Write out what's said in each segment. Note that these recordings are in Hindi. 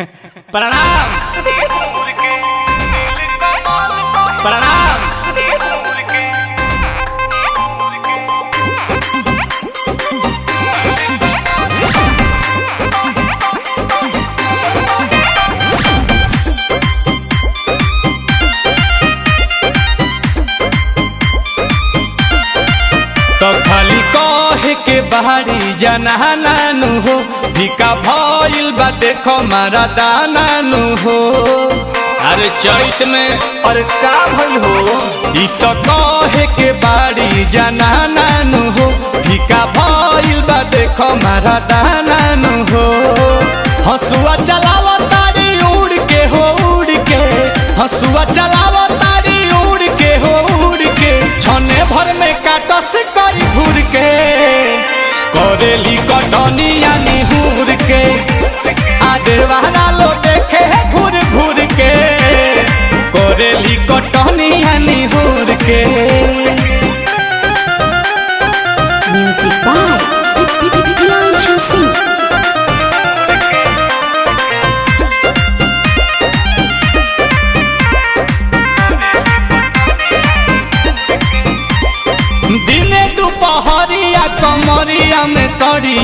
प्रणाम प्रणाम तो खाली कहे के बाहरी जना नानू हो। भिका भइल बा देखो मारा दाना नु हो। अरे चैत में और का भइल हो? इ तो कहे के बाड़ी जना नानू हो। भिका भइल बा देखो मारा दाना नु हो। हसुआ चलाव तारी उड़ के हो उड़ के हसुआ चलाव तारी उड़ के हो उड़ के छने भर में काटस करी करेली यानी हूर के।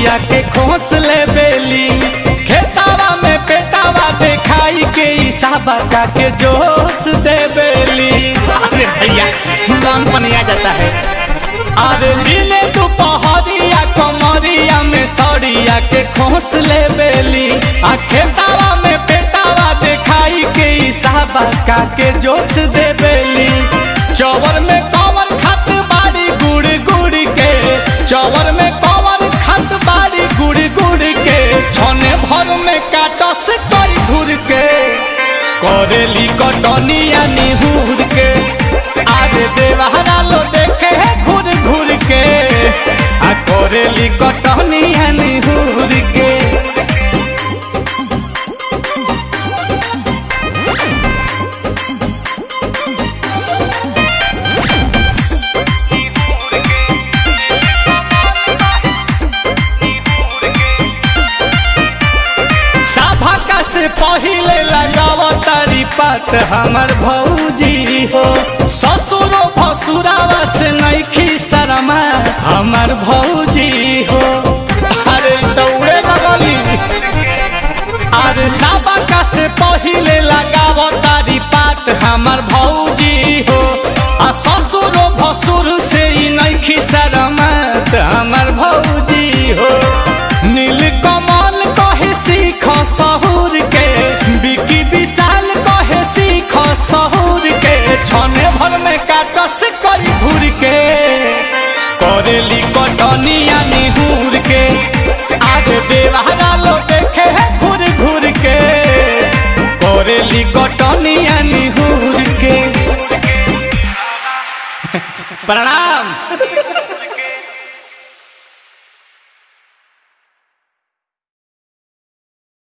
में के खोस ले बेली। खेतावा में पेटावा देखाई के इसाबा का के जोश दे बेली। अरे भैया मन पनिया जाता है। अरे दिने दुपहरिया कमरिया में सड़िया के खोस ले बेली। आ खेतावा में पेटावा देखाई के इसाबा का के जोश दे बेली। चौवर में कवर खत बाड़ी गुड़ गुड़ के चौवर भर में काटस कई घूर के करेली कटनिया निहूर के आज देवहरा लो देखे घूर घूर के आ करेली कटनिया निहूर के पहिले लगा तारी पात, हमार भौजी हो। ससुरो भसुरावा से नैखी शरमा, हमार भौजी हो। अरे दौड़े लगली। अरे का से पहिले लगा तारी पात, हमार भौजी के आगे देवहरा लो देखे है घूर घूर के। करेली कटनिया हूर के। प्रणाम।